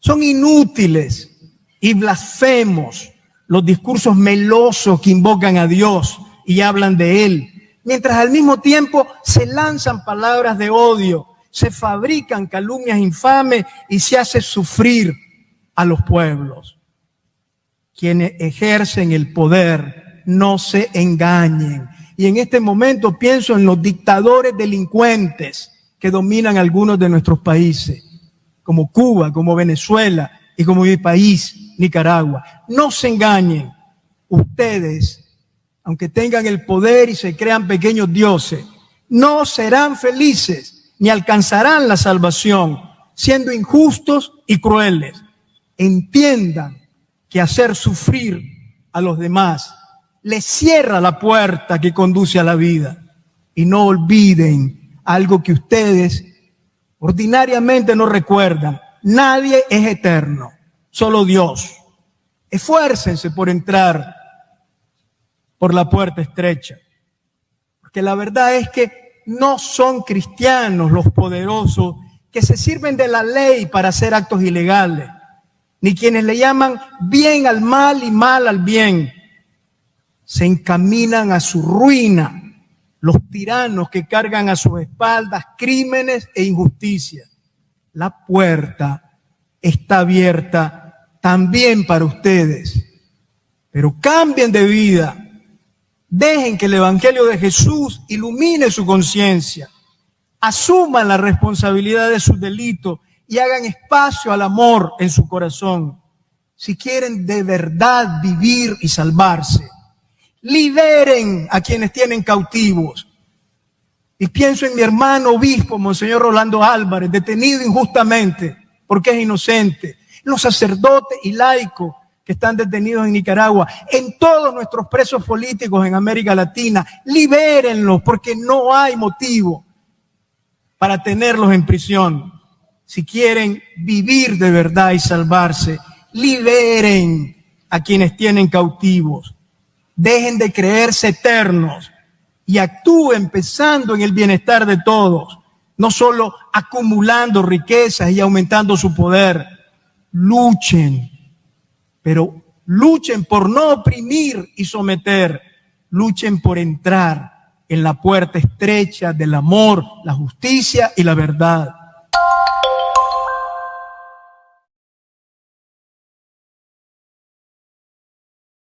Son inútiles y blasfemos los discursos melosos que invocan a Dios y hablan de Él, mientras al mismo tiempo se lanzan palabras de odio, se fabrican calumnias infames y se hace sufrir a los pueblos. Quienes ejercen el poder no se engañen. Y en este momento pienso en los dictadores delincuentes que dominan algunos de nuestros países, como Cuba, como Venezuela y como mi país, Nicaragua. No se engañen. Ustedes, aunque tengan el poder y se crean pequeños dioses, no serán felices ni alcanzarán la salvación, siendo injustos y crueles. Entiendan que hacer sufrir a los demás les cierra la puerta que conduce a la vida. Y no olviden algo que ustedes ordinariamente no recuerdan. Nadie es eterno, solo Dios. Esfuércense por entrar por la puerta estrecha. Porque la verdad es que no son cristianos los poderosos que se sirven de la ley para hacer actos ilegales, ni quienes le llaman bien al mal y mal al bien. Se encaminan a su ruina los tiranos que cargan a sus espaldas crímenes e injusticias. La puerta está abierta también para ustedes, pero cambien de vida. Dejen que el Evangelio de Jesús ilumine su conciencia. Asuman la responsabilidad de sus delitos y hagan espacio al amor en su corazón. Si quieren de verdad vivir y salvarse, liberen a quienes tienen cautivos. Y pienso en mi hermano obispo, Monseñor Rolando Álvarez, detenido injustamente porque es inocente. Los sacerdotes y laicos que están detenidos en Nicaragua, en todos nuestros presos políticos en América Latina, libérenlos porque no hay motivo para tenerlos en prisión. Si quieren vivir de verdad y salvarse, liberen a quienes tienen cautivos. Dejen de creerse eternos y actúen pensando en el bienestar de todos, no solo acumulando riquezas y aumentando su poder. Luchen pero luchen por no oprimir y someter, luchen por entrar en la puerta estrecha del amor, la justicia y la verdad.